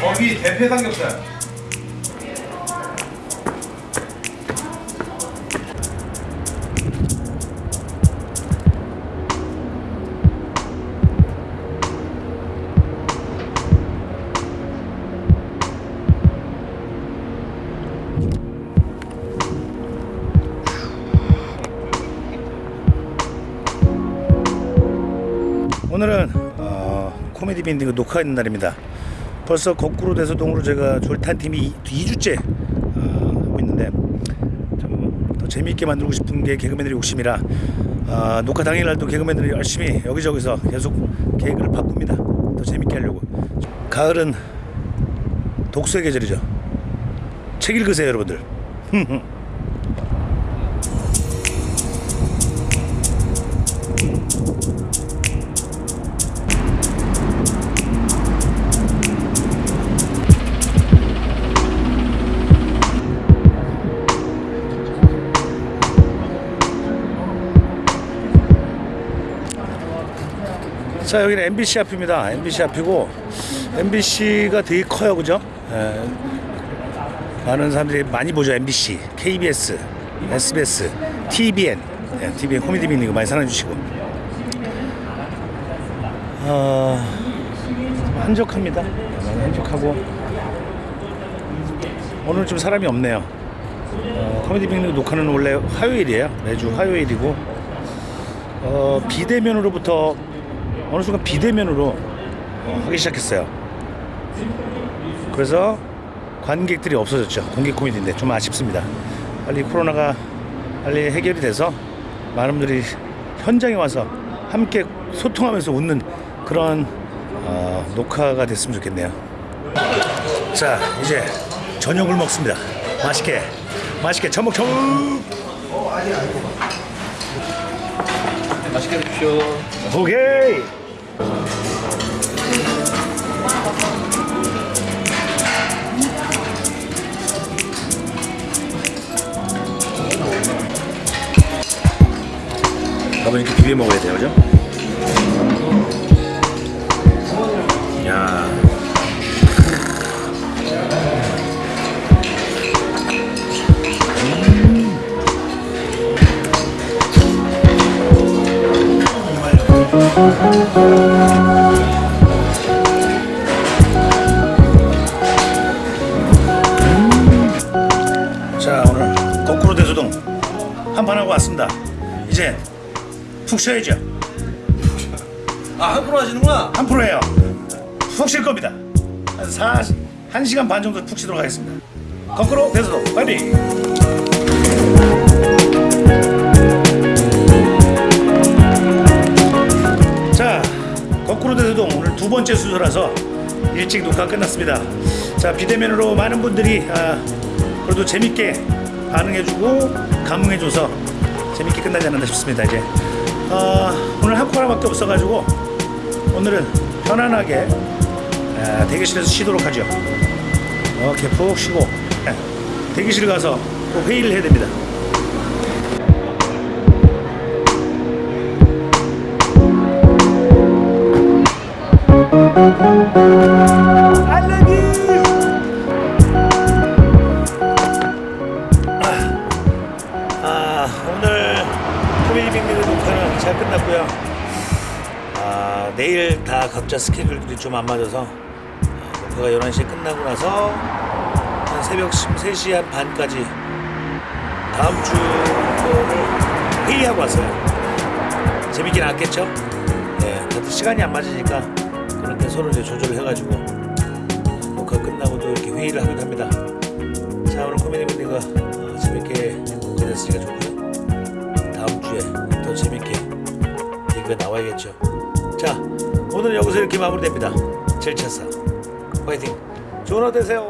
거기 대패 삼겹살. 오늘은 어, 코미디 밴딩 녹화하는 날입니다. 벌써 거꾸로 돼서 동으로 제가 졸탄 팀이 2주째 어, 하고 있는데 좀더 재미있게 만들고 싶은 게 개그맨들의 욕심이라 어, 녹화 당일날도 개그맨들이 열심히 여기저기서 계속 계획을 바꿉니다. 더 재밌게 하려고. 가을은 독서의 계절이죠. 책 읽으세요, 여러분들. 자 여기는 MBC 앞입니다. MBC 앞이고 MBC가 되게 커요, 그죠? 예. 많은 사람들이 많이 보죠. MBC, KBS, SBS, TBN, 예, TBN 코미디 빅리그 많이 사랑해 주시고 어, 한적합니다. 많이 한적하고 오늘 좀 사람이 없네요. 어, 코미디 빅리그 녹화는 원래 화요일이에요. 매주 화요일이고 어, 비대면으로부터 어느 순간 비대면으로 어, 하기 시작했어요. 그래서 관객들이 없어졌죠. 공개 코미디인데 좀 아쉽습니다. 빨리 코로나가 빨리 해결이 돼서 많은 분들이 현장에 와서 함께 소통하면서 웃는 그런 어, 녹화가 됐으면 좋겠네요. 자 이제 저녁을 먹습니다. 맛있게 맛있게 처먹처먹. 맛있게 드십시오. 오케이. 가면 이렇게 비벼 먹어야 돼요, 그죠? 야. 자, 오늘 거꾸로 대소동 한판 하고 왔습니다. 이제 푹 쉬어야죠. 아, 한 프로 하시는구나. 한 프로예요. 푹 쉴 겁니다. 한 4, 한 시간 반 정도 푹 쉬도록 하겠습니다. 거꾸로 대소동 파이팅! 자, 거꾸로 대소동 오늘 두 번째 수술라서 일찍 녹화 끝났습니다. 자, 비대면으로 많은 분들이 아, 그래도 재밌게 반응해주고 감흥해줘서 재밌게 끝나지 않았나 싶습니다. 이제 아, 오늘 한 코너밖에 없어가지고 오늘은 편안하게 아, 대기실에서 쉬도록 하죠. 이렇게 푹 쉬고 예, 대기실 가서 또 회의를 해야 됩니다. I 빅리그 녹화는 잘 끝났고요. 아, 내일 다 각자 스케줄들이 좀 안 맞아서 아, 녹화가 11시에 끝나고 나서 한 새벽 3시 한 반까지 다음 주 거를 회의하고 왔어요. 재밌게 나왔겠죠? 네, 다들 시간이 안 맞으니까 그렇게 서로 이제 조절을 해가지고 녹화 끝나고 또 이렇게 회의를 하기도 합니다. 자 오늘 코미디 밴드가 얘기가 나와야겠죠. 자 오늘은 여기서 이렇게 마무리됩니다. 7차사 화이팅! 좋은 하루 되세요.